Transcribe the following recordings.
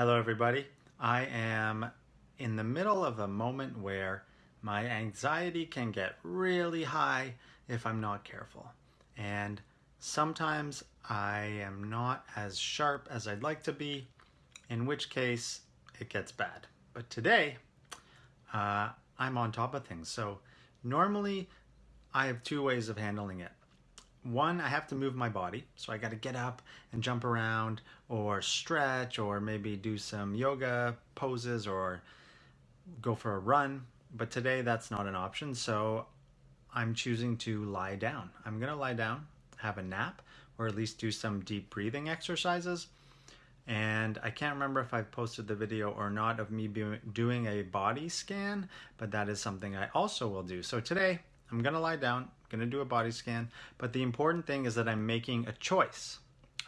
Hello everybody. I am in the middle of a moment where my anxiety can get really high if I'm not careful. And sometimes I am not as sharp as I'd like to be, in which case it gets bad. But today, uh, I'm on top of things. So normally I have two ways of handling it one, I have to move my body. So I got to get up and jump around or stretch or maybe do some yoga poses or go for a run. But today that's not an option. So I'm choosing to lie down. I'm going to lie down, have a nap, or at least do some deep breathing exercises. And I can't remember if I've posted the video or not of me doing a body scan, but that is something I also will do. So today I'm going to lie down, going to do a body scan, but the important thing is that I'm making a choice.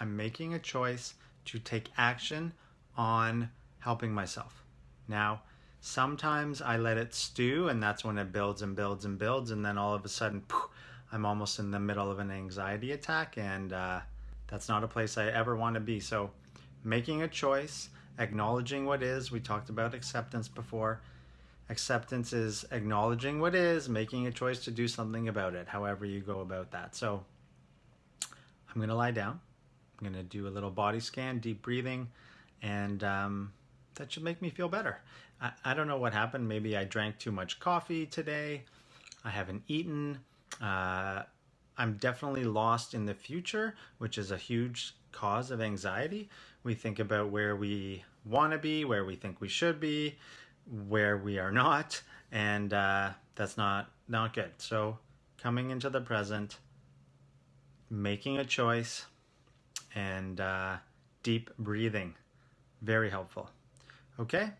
I'm making a choice to take action on helping myself. Now, sometimes I let it stew and that's when it builds and builds and builds and then all of a sudden poof, I'm almost in the middle of an anxiety attack and uh, that's not a place I ever want to be. So making a choice, acknowledging what is, we talked about acceptance before, Acceptance is acknowledging what is, making a choice to do something about it, however you go about that. So I'm going to lie down. I'm going to do a little body scan, deep breathing, and um, that should make me feel better. I, I, don't know what happened. Maybe I drank too much coffee today. I haven't eaten. Uh, I'm definitely lost in the future, which is a huge cause of anxiety. We think about where we want to be, where we think we should be, where we are not, and uh, that's not not good. So coming into the present, making a choice, and uh, deep breathing, very helpful. Okay,